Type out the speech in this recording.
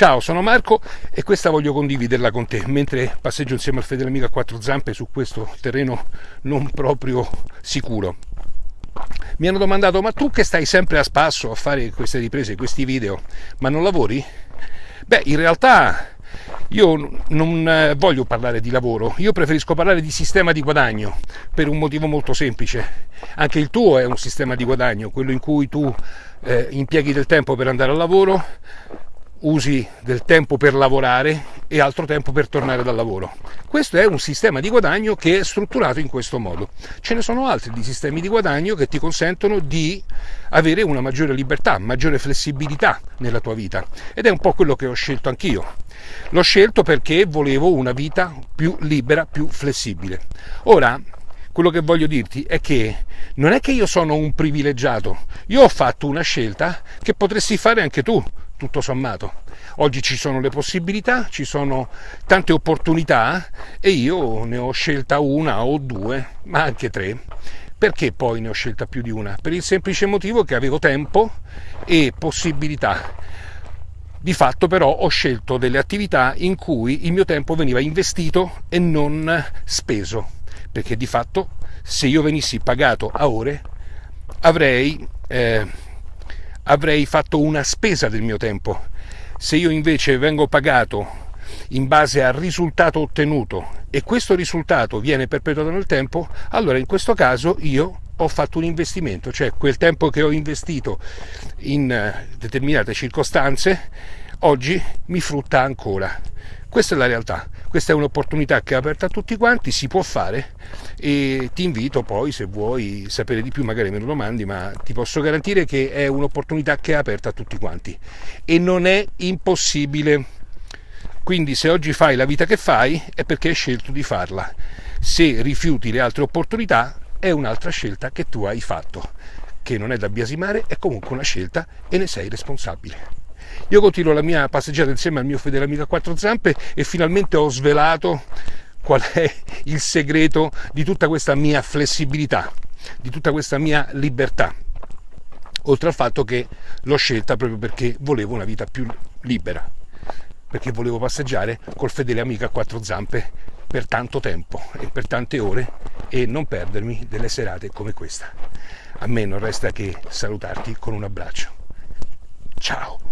Ciao, sono Marco e questa voglio condividerla con te mentre passeggio insieme al fedele amico a quattro zampe su questo terreno non proprio sicuro. Mi hanno domandato, ma tu che stai sempre a spasso a fare queste riprese, questi video, ma non lavori? Beh, in realtà io non eh, voglio parlare di lavoro, io preferisco parlare di sistema di guadagno per un motivo molto semplice. Anche il tuo è un sistema di guadagno, quello in cui tu eh, impieghi del tempo per andare al lavoro, usi del tempo per lavorare e altro tempo per tornare dal lavoro. Questo è un sistema di guadagno che è strutturato in questo modo. Ce ne sono altri di sistemi di guadagno che ti consentono di avere una maggiore libertà, maggiore flessibilità nella tua vita ed è un po' quello che ho scelto anch'io. L'ho scelto perché volevo una vita più libera, più flessibile. Ora, quello che voglio dirti è che non è che io sono un privilegiato, io ho fatto una scelta che potresti fare anche tu tutto sommato. Oggi ci sono le possibilità, ci sono tante opportunità e io ne ho scelta una o due, ma anche tre. Perché poi ne ho scelta più di una? Per il semplice motivo che avevo tempo e possibilità. Di fatto però ho scelto delle attività in cui il mio tempo veniva investito e non speso, perché di fatto se io venissi pagato a ore avrei eh, avrei fatto una spesa del mio tempo. Se io invece vengo pagato in base al risultato ottenuto e questo risultato viene perpetuato nel tempo, allora in questo caso io ho fatto un investimento, cioè quel tempo che ho investito in eh, determinate circostanze oggi mi frutta ancora. Questa è la realtà, questa è un'opportunità che è aperta a tutti quanti, si può fare e ti invito poi se vuoi sapere di più magari me lo domandi, ma ti posso garantire che è un'opportunità che è aperta a tutti quanti e non è impossibile. Quindi se oggi fai la vita che fai è perché hai scelto di farla. Se rifiuti le altre opportunità è un'altra scelta che tu hai fatto, che non è da biasimare, è comunque una scelta e ne sei responsabile. Io continuo la mia passeggiata insieme al mio fedele amico a quattro zampe e finalmente ho svelato qual è il segreto di tutta questa mia flessibilità, di tutta questa mia libertà. Oltre al fatto che l'ho scelta proprio perché volevo una vita più libera, perché volevo passeggiare col fedele amico a quattro zampe per tanto tempo e per tante ore e non perdermi delle serate come questa. A me non resta che salutarti con un abbraccio. Ciao!